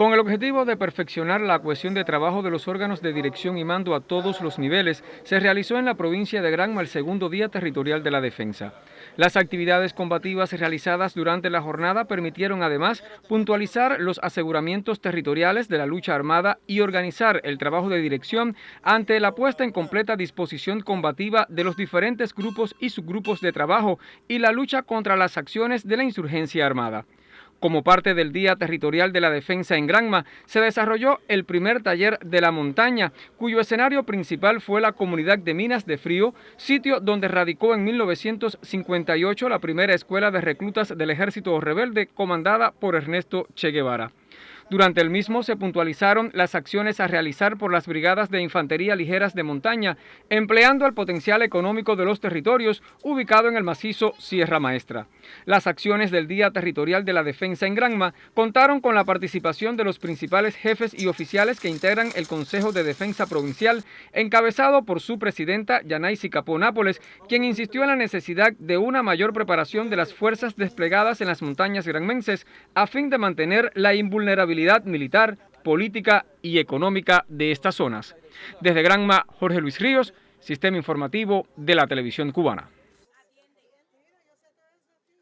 Con el objetivo de perfeccionar la cohesión de trabajo de los órganos de dirección y mando a todos los niveles, se realizó en la provincia de Granma el segundo Día Territorial de la Defensa. Las actividades combativas realizadas durante la jornada permitieron además puntualizar los aseguramientos territoriales de la lucha armada y organizar el trabajo de dirección ante la puesta en completa disposición combativa de los diferentes grupos y subgrupos de trabajo y la lucha contra las acciones de la insurgencia armada. Como parte del Día Territorial de la Defensa en Granma, se desarrolló el primer taller de la montaña, cuyo escenario principal fue la comunidad de Minas de Frío, sitio donde radicó en 1958 la primera escuela de reclutas del ejército rebelde comandada por Ernesto Che Guevara. Durante el mismo se puntualizaron las acciones a realizar por las brigadas de infantería ligeras de montaña, empleando el potencial económico de los territorios ubicado en el macizo Sierra Maestra. Las acciones del Día Territorial de la Defensa en Granma contaron con la participación de los principales jefes y oficiales que integran el Consejo de Defensa Provincial, encabezado por su presidenta Yanaisi Capó Nápoles, quien insistió en la necesidad de una mayor preparación de las fuerzas desplegadas en las montañas granmenses a fin de mantener la invulnerabilidad militar, política y económica de estas zonas. Desde Granma, Jorge Luis Ríos, Sistema Informativo de la Televisión Cubana.